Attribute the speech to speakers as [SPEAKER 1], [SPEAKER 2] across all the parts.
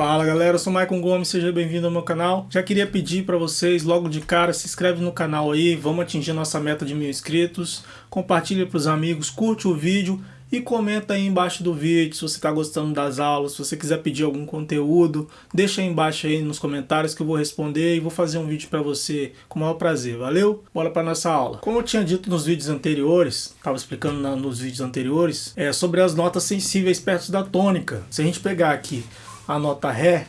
[SPEAKER 1] Fala galera, eu sou Maicon Gomes, seja bem-vindo ao meu canal. Já queria pedir para vocês, logo de cara, se inscreve no canal aí, vamos atingir nossa meta de mil inscritos. Compartilha para os amigos, curte o vídeo e comenta aí embaixo do vídeo se você está gostando das aulas, se você quiser pedir algum conteúdo, deixa aí embaixo aí nos comentários que eu vou responder e vou fazer um vídeo para você com o maior prazer, valeu? Bora para nossa aula. Como eu tinha dito nos vídeos anteriores, estava explicando na, nos vídeos anteriores, é sobre as notas sensíveis perto da tônica. Se a gente pegar aqui a nota Ré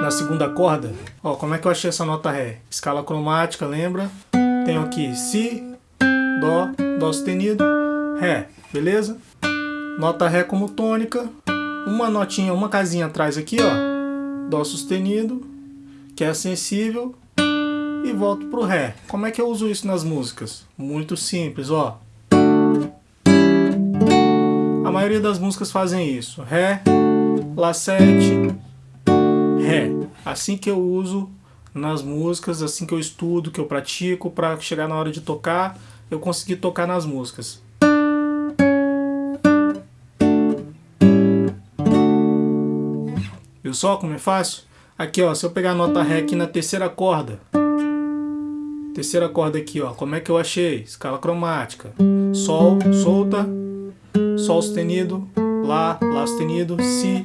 [SPEAKER 1] na segunda corda. Ó, como é que eu achei essa nota Ré? Escala cromática, lembra? Tenho aqui Si, Dó, Dó sustenido, Ré, beleza? Nota Ré como tônica, uma notinha, uma casinha atrás aqui, ó, Dó sustenido, que é sensível, e volto pro Ré. Como é que eu uso isso nas músicas? Muito simples, ó. A maioria das músicas fazem isso. Ré, Lá7, Ré. Assim que eu uso nas músicas, assim que eu estudo, que eu pratico, para chegar na hora de tocar, eu conseguir tocar nas músicas. Viu só como é fácil? Aqui, ó, se eu pegar a nota Ré aqui na terceira corda, terceira corda aqui, ó, como é que eu achei? Escala cromática. Sol, solta, Sol sustenido, Lá, Lá sustenido, Si,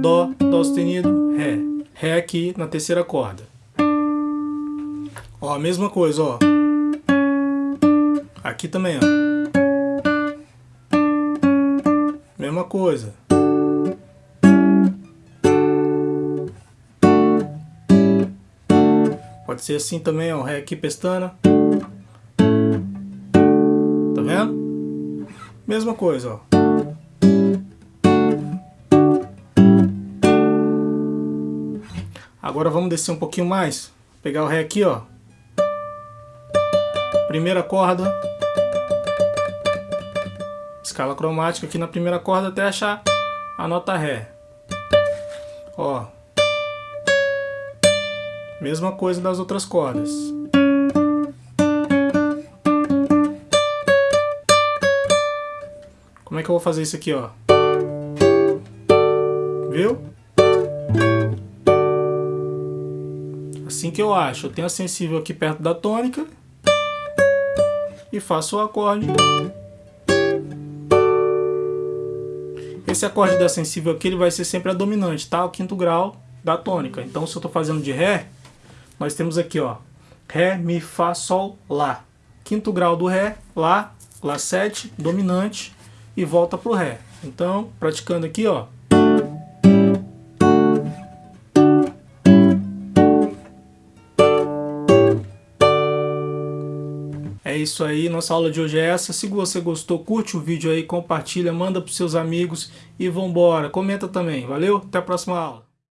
[SPEAKER 1] Dó, Dó sustenido, Ré. Ré aqui na terceira corda. Ó, a mesma coisa, ó. Aqui também, ó. Mesma coisa. Pode ser assim também, ó. Ré aqui, pestana. Tá vendo? Mesma coisa, ó. Agora vamos descer um pouquinho mais. Pegar o Ré aqui, ó. Primeira corda. Escala cromática aqui na primeira corda até achar a nota Ré. Ó. Mesma coisa das outras cordas. Como é que eu vou fazer isso aqui, ó? Viu? Assim que eu acho. Eu tenho a sensível aqui perto da tônica e faço o acorde. Esse acorde da sensível aqui ele vai ser sempre a dominante, tá? O quinto grau da tônica. Então se eu estou fazendo de Ré, nós temos aqui ó, Ré, Mi, Fá, Sol, Lá. Quinto grau do Ré, Lá, Lá 7, dominante e volta pro Ré. Então, praticando aqui ó, É isso aí, nossa aula de hoje é essa. Se você gostou, curte o vídeo aí, compartilha, manda para seus amigos e vambora. Comenta também, valeu? Até a próxima aula.